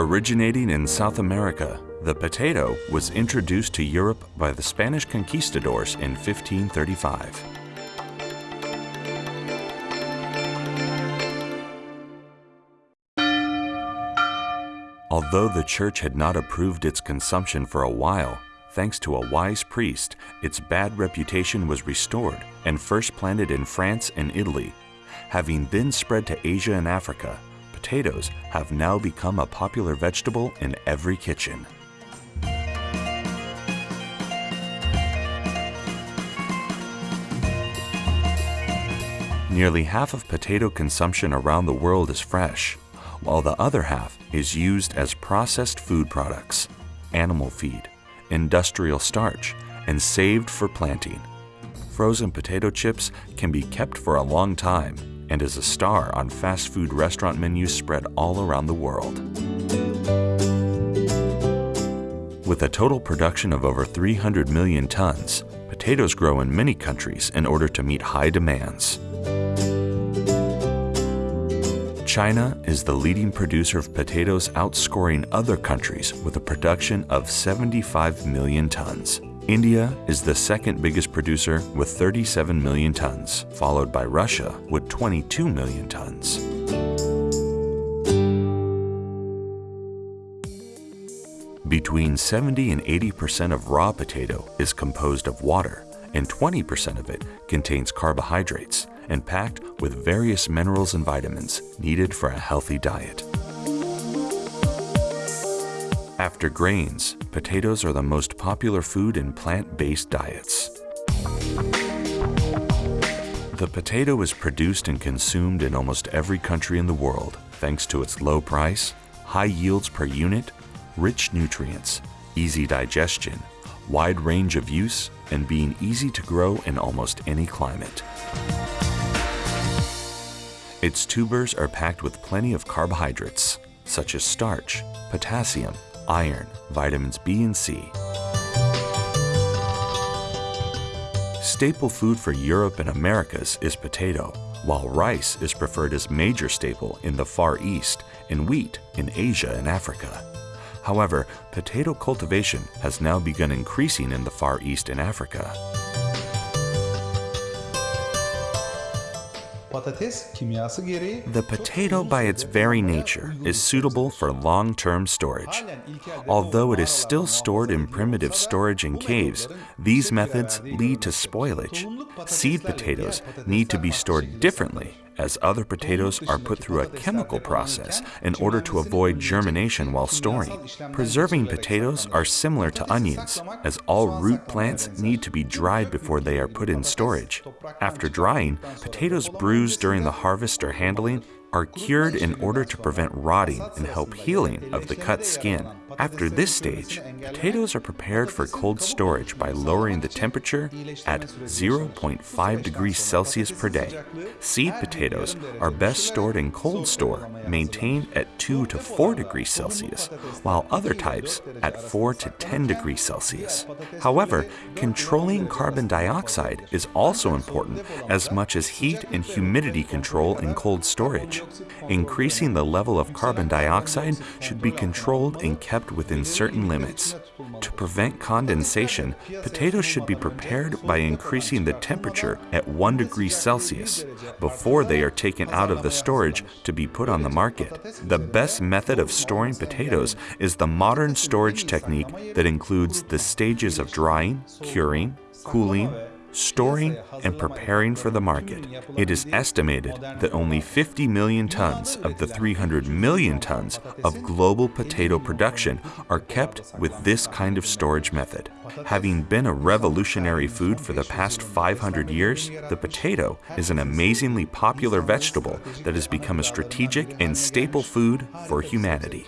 Originating in South America, the potato was introduced to Europe by the Spanish conquistadors in 1535. Although the church had not approved its consumption for a while, thanks to a wise priest, its bad reputation was restored and first planted in France and Italy. Having then spread to Asia and Africa, potatoes have now become a popular vegetable in every kitchen. Nearly half of potato consumption around the world is fresh, while the other half is used as processed food products, animal feed, industrial starch, and saved for planting. Frozen potato chips can be kept for a long time and is a star on fast food restaurant menus spread all around the world. With a total production of over 300 million tons, potatoes grow in many countries in order to meet high demands. China is the leading producer of potatoes outscoring other countries with a production of 75 million tons. India is the second biggest producer with 37 million tons, followed by Russia with 22 million tons. Between 70 and 80% of raw potato is composed of water, and 20% of it contains carbohydrates and packed with various minerals and vitamins needed for a healthy diet. After grains, potatoes are the most popular food in plant-based diets. The potato is produced and consumed in almost every country in the world thanks to its low price, high yields per unit, rich nutrients, easy digestion, wide range of use, and being easy to grow in almost any climate. Its tubers are packed with plenty of carbohydrates, such as starch, potassium, iron, vitamins B and C. Staple food for Europe and Americas is potato, while rice is preferred as major staple in the Far East and wheat in Asia and Africa. However, potato cultivation has now begun increasing in the Far East and Africa. The potato by its very nature is suitable for long-term storage. Although it is still stored in primitive storage in caves, these methods lead to spoilage. Seed potatoes need to be stored differently as other potatoes are put through a chemical process in order to avoid germination while storing. Preserving potatoes are similar to onions, as all root plants need to be dried before they are put in storage. After drying, potatoes bruised during the harvest or handling are cured in order to prevent rotting and help healing of the cut skin. After this stage, potatoes are prepared for cold storage by lowering the temperature at 0.5 degrees Celsius per day. Seed potatoes are best stored in cold store, maintained at 2 to 4 degrees Celsius, while other types at 4 to 10 degrees Celsius. However, controlling carbon dioxide is also important as much as heat and humidity control in cold storage. Increasing the level of carbon dioxide should be controlled and kept within certain limits. To prevent condensation, potatoes should be prepared by increasing the temperature at 1 degree Celsius before they are taken out of the storage to be put on the market. The best method of storing potatoes is the modern storage technique that includes the stages of drying, curing, cooling, storing, and preparing for the market. It is estimated that only 50 million tons of the 300 million tons of global potato production are kept with this kind of storage method. Having been a revolutionary food for the past 500 years, the potato is an amazingly popular vegetable that has become a strategic and staple food for humanity.